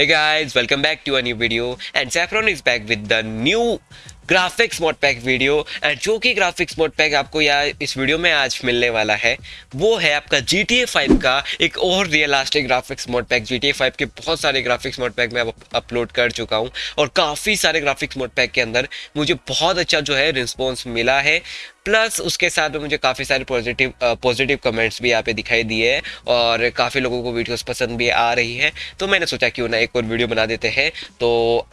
Hey guys, welcome back to a new video. And Saffron is back with the new graphics mod pack video and जो कि graphics mod pack आपको यार इस video में आज मिलने वाला है वो है आपका ए फाइव का एक और mod pack G T A five के बहुत सारे ग्राफिक्स मोड पैक मैं अपलोड कर चुका हूँ। और काफ़ी सारे ग्राफिक्स मोड पैक के अंदर मुझे बहुत अच्छा जो है रिस्पॉन्स मिला है। प्लस उसके साथ में मुझे काफ़ी सारे पॉजिटिव पॉजिटिव कमेंट्स भी यहाँ पे दिखाई दिए और काफ़ी लोगों को वीडियोस पसंद भी आ रही है। तो मैंने सोचा क्यों ना एक और वीडियो बना देते हैं। तो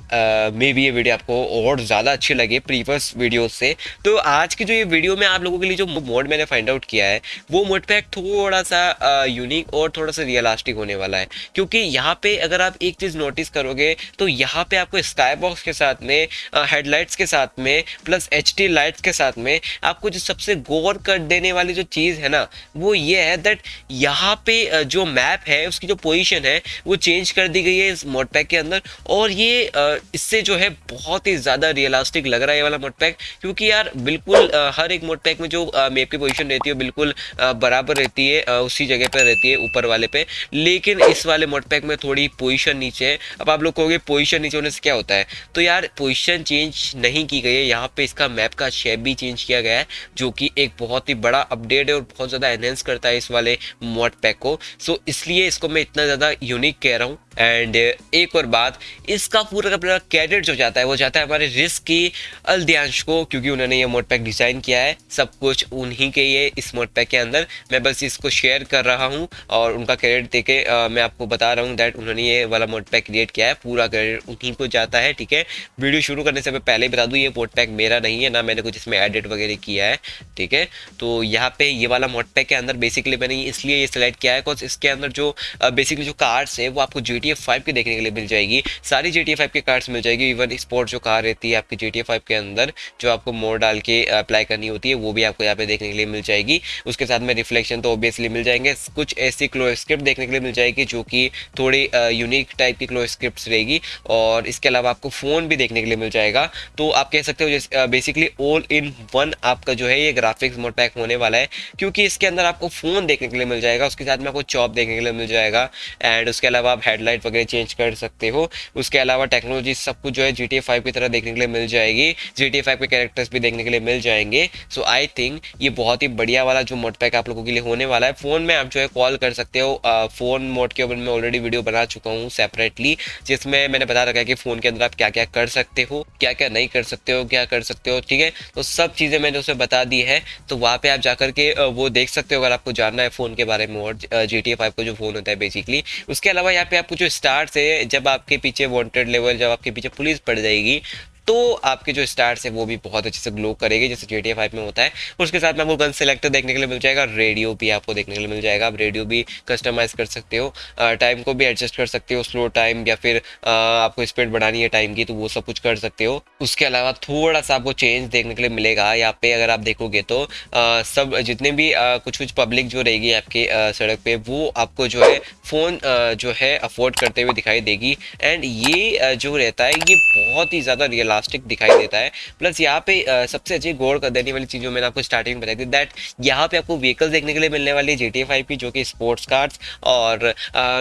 मे भी ये वीडियो आपको और ज़्यादा अच्छी लगे प्रीवियस वीडियो से। तो आज की जो ये वीडियो में आप लोगों के लिए जो मोड मैंने फाइंड आउट किया है, वो मोड पैक थोड़ा सा यूनिक और थोड़ा सा रियलास्टिक होने वाला है। क्योंकि यहाँ पर अगर आप एक चीज़ नोटिस करोगे तो यहाँ पर आपको स्काई बॉक्स के साथ में हेडलाइट्स के साथ में प्लस एचडी लाइट्स के साथ में आपको जो सबसे गौर कर देने वाली जो चीज़ है ना, वो ये है दैट यहाँ पे जो मैप है, उसकी जो पोजिशन है, वो चेंज कर दी गई है इस मोड पैक के अंदर। और ये इससे जो है बहुत ही ज़्यादा रियलिस्टिक लग रहा है ये वाला मोड पैक क्योंकि यार बिल्कुल हर एक मोड पैक में जो मैप की पोजिशन रहती है बिल्कुल बराबर रहती है उसी जगह पर रहती है, ऊपर वाले पे। लेकिन इस वाले मोड पैक में थोड़ी पोजिशन नीचे है। अब आप लोग कहोगे पोजिशन नीचे होने से क्या होता है? तो यार पोजिशन चेंज नहीं की गई है। यहाँ पे इसका मैप का शेप भी चेंज किया गया है। जो कि एक बहुत ही बड़ा अपडेट है और बहुत ज़्यादा एनहेंस करता है इस वाले मोड पैक को। सो इसलिए इसको मैं इतना ज़्यादा यूनिक कह रहा हूँ। एंड एक और बात, इसका पूरा का पूरा कैडेट जो जाता है, वो जाता है हमारे रिस्क की अल्दियांश को, क्योंकि उन्होंने ये मोड पैक डिज़ाइन किया है, सब कुछ उन्हीं के ये इस मोड पैक के अंदर। मैं बस इसको शेयर कर रहा हूँ और उनका क्रेडिट देके मैं आपको बता रहा हूँ दैट उन्होंने ये वाला मोड पैक क्रिएट किया है। पूरा क्रेडिट उन्हीं को जाता है, ठीक है? वीडियो शुरू करने से मैं पहले ही बता दूँ, ये मोड पैक मेरा नहीं है, ना मैंने कुछ इसमें एडिट वगैरह किया है, ठीक है? तो यहाँ पे ये वाला मोड पैक के अंदर बेसिकली मैंने इसलिए ये सिलेक्ट किया है बिकॉज़ इसके अंदर जो बेसिकली जो कार्ड्स है, वो आपको जी टी फाइव की देखने के लिए मिल जाएगी। सारी जी टी फाइव की कार्ड्स मिल जाएगी। इवन स्पोर्ट जो कार रहती है आपकी जी टी फाइव के अंदर, जो आपको मोड डाल के अप्लाई करनी होती है, वो भी आपको यहाँ पे देखने के लिए मिल जाएगी। उसके साथ में रिफ्लेक्शन तो ऑब्वियसली मिल जाएँगे। कुछ ऐसी क्लो स्क्रिप्ट देखने के लिए मिल जाएगी, जो कि थोड़ी यूनिक टाइप की क्लो स्क्रिप्ट रहेगी। और इसके अलावा आपको फ़ोन भी देखने के लिए मिल जाएगा। तो आप कह सकते हो बेसिकली ऑल इन वन आपका जो है, ये ग्राफिक्स मोड पैक होने वाला है। क्योंकि इसके अंदर आपको फ़ोन देखने के लिए मिल जाएगा। उसके साथ में आपको चॉप देखने के लिए मिल जाएगा। एंड उसके अलावा आप हेडलाइट वगैरह चेंज कर सकते हो। उसके अलावा टेक्नोलॉजी सब कुछ जो है जी टी की तरह देखने के लिए मिल जाएगी। जी टी के कैरेक्टर्स भी देखने के लिए मिल जाएँगे। सो आई थिंक ये बहुत ही बढ़िया वाला जो मोड पैक आप लोगों के लिए होने वाला है फ़ोन में आप जो है कॉल कर सकते हो। फ़ोन मोड के ऊपर मैं ऑलरेडी वीडियो बना चुका हूँ सेपरेटली जिसमें मैंने बता रखा है कि फ़ोन के अंदर आप क्या क्या कर सकते हो क्या क्या नहीं कर सकते हो, क्या कर सकते हो, ठीक है? तो सब चीज़ें मैंने उसे बता दी है। तो वहाँ पे आप जाकर के वो देख सकते हो अगर आपको जानना है फ़ोन के बारे में और जी टी का जो फ़ोन होता है बेसिकली उसके अलावा यहाँ पे आपको जो स्टार्ट है जब आपके पीछे वांटेड लेवल जब आपके पीछे पुलिस पड़ जाएगी तो आपके जो स्टार्स है, वो भी बहुत अच्छे से ग्लो करेंगे, जैसे जी टी फाइव में होता है। उसके साथ में आपको गन सेलेक्टर देखने के लिए मिल जाएगा रेडियो भी आपको देखने के लिए मिल जाएगा। आप रेडियो भी कस्टमाइज कर सकते हो टाइम को भी एडजस्ट कर सकते हो स्लो टाइम या फिर आपको स्पीड बढ़ानी है टाइम की तो वो सब कुछ कर सकते हो। उसके अलावा थोड़ा सा आपको चेंज देखने के लिए मिलेगा। यहाँ पे अगर आप देखोगे तो सब जितने भी कुछ कुछ पब्लिक जो रहेगी आपके सड़क पे, वो आपको जो है फ़ोन जो है अफोर्ड करते हुए दिखाई देगी। एंड ये जो रहता है, ये बहुत ही ज़्यादा रियल प्लास्टिक दिखाई देता है। प्लस यहाँ पे सबसे अच्छी गौर कर देने वाली चीज़ मैंने आपको स्टार्टिंग में बताई थी दैट यहाँ पे आपको व्हीकल देखने के लिए मिलने वाली है जी टी की जो कि स्पोर्ट्स कार्ड्स और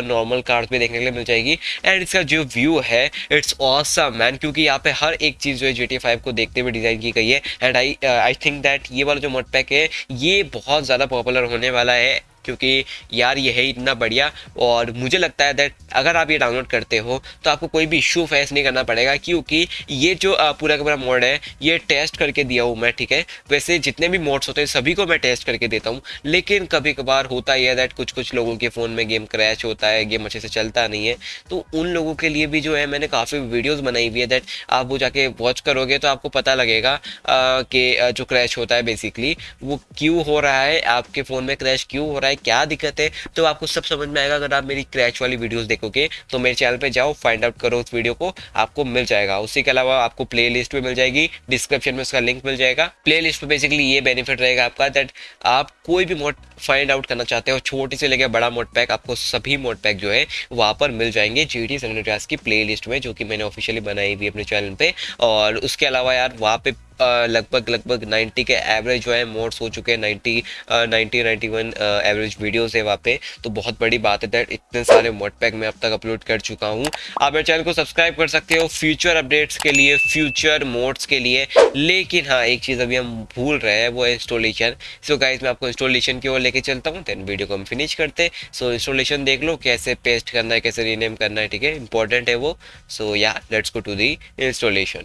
नॉर्मल कार्ड्स भी देखने के लिए मिल जाएगी। एंड इसका जो व्यू है इट्स ऑसम मैन क्योंकि यहाँ पे हर एक चीज़ जो है जी को देखते हुए डिज़ाइन की गई है। And I I think that ये वाला जो मोड पैक है, ये बहुत ज़्यादा पॉपुलर होने वाला है। क्योंकि यार ये है इतना बढ़िया, और मुझे लगता है दैट अगर आप ये डाउनलोड करते हो तो आपको कोई भी इशू फेस नहीं करना पड़ेगा, क्योंकि ये जो पूरा का पूरा मोड है, ये टेस्ट करके दिया हूँ मैं, ठीक है? वैसे जितने भी मोड्स होते हैं, सभी को मैं टेस्ट करके देता हूँ, लेकिन कभी कभार होता ही है दैट कुछ कुछ लोगों के फ़ोन में गेम क्रैश होता है गेम अच्छे से चलता नहीं है तो उन लोगों के लिए भी जो है, मैंने काफ़ी वीडियोज़ बनाई हुई है दैट आप वो जाके वॉच करोगे तो आपको पता लगेगा कि जो क्रैश होता है बेसिकली वो क्यों हो रहा है, आपके फ़ोन में क्रैश क्यों हो रहा है क्या दिक्कत है? तो आपको सब समझ में आएगा, अगर आप मेरी क्रैश वाली वीडियोस देखोगे तो मेरे चैनल पे जाओ फाइंड आउट करो उस वीडियो को, आपको मिल जाएगा। उसी के अलावा आपको प्ले लिस्ट मिल जाएगी डिस्क्रिप्शन में उसका लिंक मिल जाएगा। प्ले लिस्ट में बेसिकली ये बेनिफिट रहेगा आपका दैट आप कोई भी मोड फाइंड आउट करना चाहते हो, छोटी से लेकर बड़ा मोड पैक आपको सभी मोड पैक जो है, वहाँ पर मिल जाएँगे जी टी की प्ले लिस्ट में, जो कि मैंने ऑफिशियली बनाई हुई अपने चैनल पे। और उसके अलावा यार, वहाँ पे लगभग लगभग 90 के एवरेज जो है मोड्स हो चुके हैं 90 90 91 एवरेज वीडियोस है वहाँ पे। तो बहुत बड़ी बात है दैट इतने सारे मोड पैक मैं अब तक अपलोड कर चुका हूँ। आप मेरे चैनल को सब्सक्राइब कर सकते हो फ्यूचर अपडेट्स के लिए फ्यूचर मोड्स के लिए। लेकिन हाँ एक चीज़ अभी हम भूल रहे हैं, वो है इंस्टॉलेशन सो so गाइज़ मैं आपको इंस्टॉलेशन की ओर लेके चलता हूँ देन वीडियो को हम फिनिश करते सो इंस्टॉलेशन देख लो, कैसे पेस्ट करना है, कैसे रीनेम करना है, ठीक है? इंपॉर्टेंट है वो। सो या let's go to the installation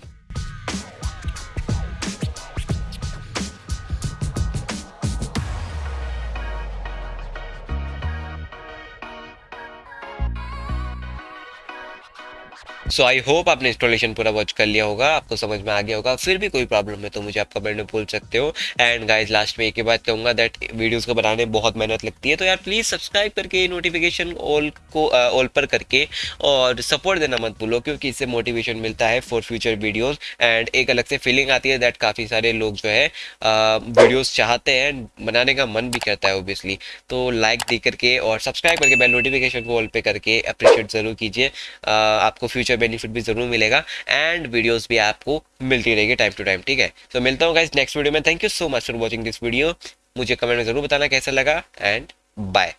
so I hope आपने इंस्टॉलेशन पूरा वॉच कर लिया होगा, आपको समझ में आ गया होगा। फिर भी कोई प्रॉब्लम है तो मुझे आप कमेंट में बोल सकते हो। एंड गाइज़ लास्ट में एक ही बात कहूँगा दैट वीडियोस को बनाने में बहुत मेहनत लगती है। तो यार प्लीज़ सब्सक्राइब करके नोटिफिकेशन ऑल को ऑल पर करके और सपोर्ट देना मत भूलो, क्योंकि इससे मोटिवेशन मिलता है फॉर फ्यूचर वीडियोज़ एंड एक अलग से फीलिंग आती है दैट काफ़ी सारे लोग जो है वीडियोज़ चाहते हैं बनाने का मन भी करता है ओबियसली तो लाइक दे करके और सब्सक्राइब करके बेल नोटिफिकेशन को ऑल पे करके अप्रिशिएट ज़रूर कीजिए। आपको फ्यूचर बेनिफिट भी ज़रूर मिलेगा एंड वीडियोज़ भी आपको मिलती रहेगी टाइम टू टाइम ठीक है? तो मिलता हूँ गाइज़ नेक्स्ट वीडियो में. Thank you so much for watching this video मुझे कमेंट में ज़रूर बताना कैसा लगा एंड बाय